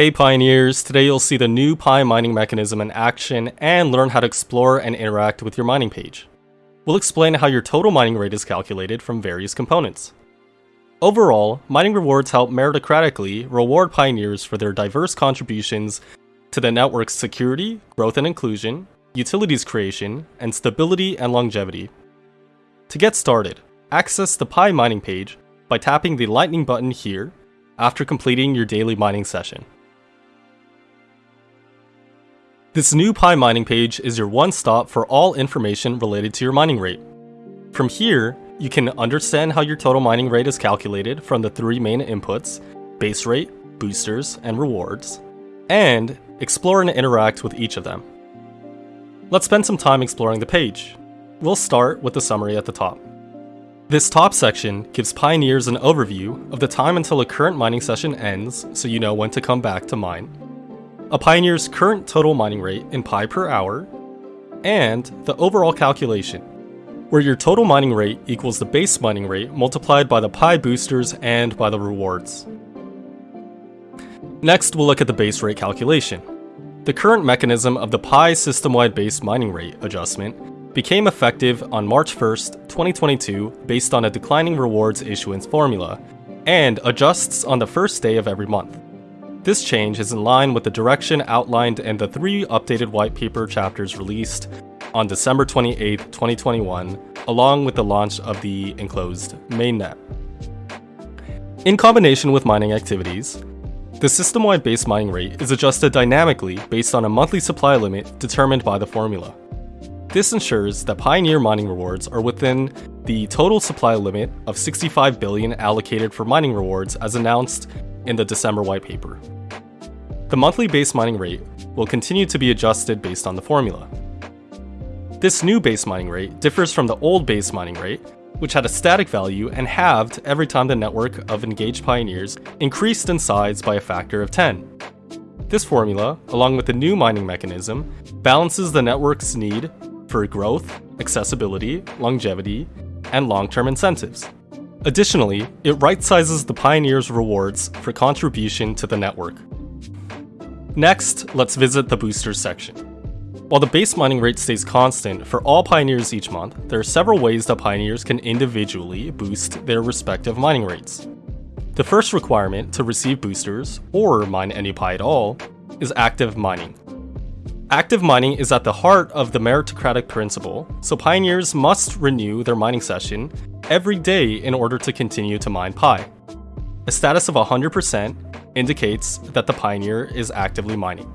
Hey Pioneers, today you'll see the new Pi mining mechanism in action and learn how to explore and interact with your mining page. We'll explain how your total mining rate is calculated from various components. Overall, mining rewards help meritocratically reward pioneers for their diverse contributions to the network's security, growth and inclusion, utilities creation, and stability and longevity. To get started, access the Pi mining page by tapping the lightning button here after completing your daily mining session. This new Pi mining page is your one-stop for all information related to your mining rate. From here, you can understand how your total mining rate is calculated from the three main inputs, base rate, boosters, and rewards, and explore and interact with each of them. Let's spend some time exploring the page. We'll start with the summary at the top. This top section gives pioneers an overview of the time until a current mining session ends so you know when to come back to mine a Pioneer's current total mining rate in Pi per hour, and the overall calculation, where your total mining rate equals the base mining rate multiplied by the Pi boosters and by the rewards. Next, we'll look at the base rate calculation. The current mechanism of the Pi system-wide base mining rate adjustment became effective on March 1st, 2022 based on a declining rewards issuance formula, and adjusts on the first day of every month. This change is in line with the direction outlined in the three updated white paper chapters released on December 28, 2021, along with the launch of the enclosed mainnet. In combination with mining activities, the system-wide base mining rate is adjusted dynamically based on a monthly supply limit determined by the formula. This ensures that Pioneer mining rewards are within the total supply limit of 65 billion allocated for mining rewards as announced in the December white paper. The monthly base mining rate will continue to be adjusted based on the formula. This new base mining rate differs from the old base mining rate, which had a static value and halved every time the network of engaged pioneers increased in size by a factor of 10. This formula, along with the new mining mechanism, balances the network's need for growth, accessibility, longevity, and long-term incentives. Additionally, it right-sizes the Pioneer's rewards for contribution to the network. Next, let's visit the boosters section. While the base mining rate stays constant for all Pioneers each month, there are several ways that Pioneers can individually boost their respective mining rates. The first requirement to receive boosters, or mine any Pi at all, is active mining. Active mining is at the heart of the meritocratic principle, so pioneers must renew their mining session every day in order to continue to mine Pi. A status of 100% indicates that the pioneer is actively mining.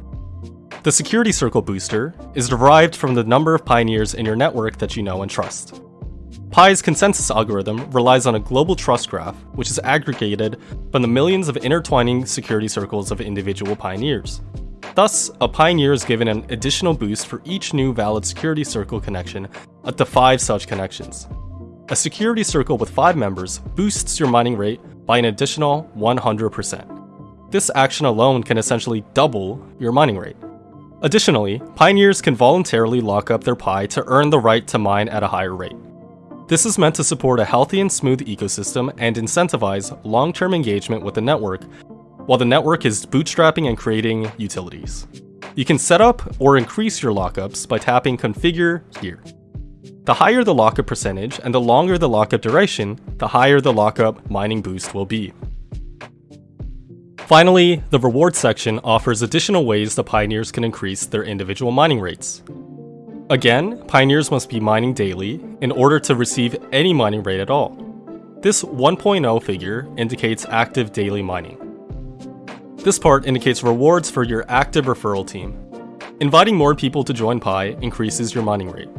The security circle booster is derived from the number of pioneers in your network that you know and trust. Pi's consensus algorithm relies on a global trust graph, which is aggregated from the millions of intertwining security circles of individual pioneers. Thus, a pioneer is given an additional boost for each new valid security circle connection up to 5 such connections. A security circle with 5 members boosts your mining rate by an additional 100%. This action alone can essentially double your mining rate. Additionally, pioneers can voluntarily lock up their Pi to earn the right to mine at a higher rate. This is meant to support a healthy and smooth ecosystem and incentivize long-term engagement with the network while the network is bootstrapping and creating utilities. You can set up or increase your lockups by tapping Configure here. The higher the lockup percentage and the longer the lockup duration, the higher the lockup mining boost will be. Finally, the reward section offers additional ways the pioneers can increase their individual mining rates. Again, pioneers must be mining daily in order to receive any mining rate at all. This 1.0 figure indicates active daily mining. This part indicates rewards for your active referral team. Inviting more people to join Pi increases your mining rate.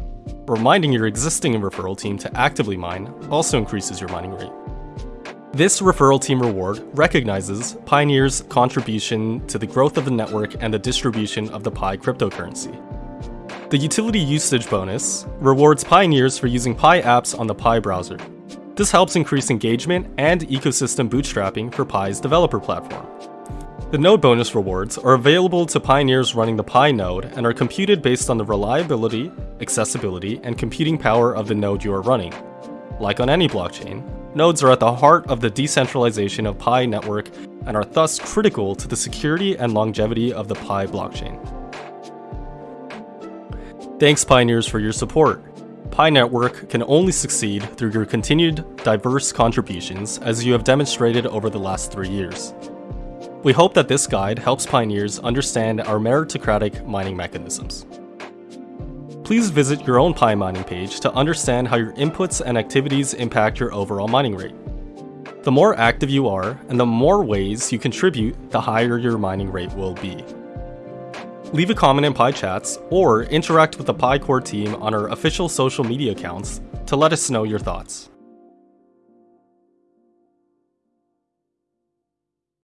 Reminding your existing referral team to actively mine also increases your mining rate. This referral team reward recognizes Pioneer's contribution to the growth of the network and the distribution of the Pi cryptocurrency. The utility usage bonus rewards Pioneers for using Pi apps on the Pi browser. This helps increase engagement and ecosystem bootstrapping for Pi's developer platform. The node bonus rewards are available to pioneers running the Pi node and are computed based on the reliability, accessibility, and computing power of the node you are running. Like on any blockchain, Nodes are at the heart of the decentralization of Pi network and are thus critical to the security and longevity of the Pi blockchain. Thanks Pioneers for your support. Pi Network can only succeed through your continued diverse contributions as you have demonstrated over the last three years. We hope that this guide helps pioneers understand our meritocratic mining mechanisms. Please visit your own Pi mining page to understand how your inputs and activities impact your overall mining rate. The more active you are, and the more ways you contribute, the higher your mining rate will be. Leave a comment in Pi chats, or interact with the Pi Core team on our official social media accounts to let us know your thoughts.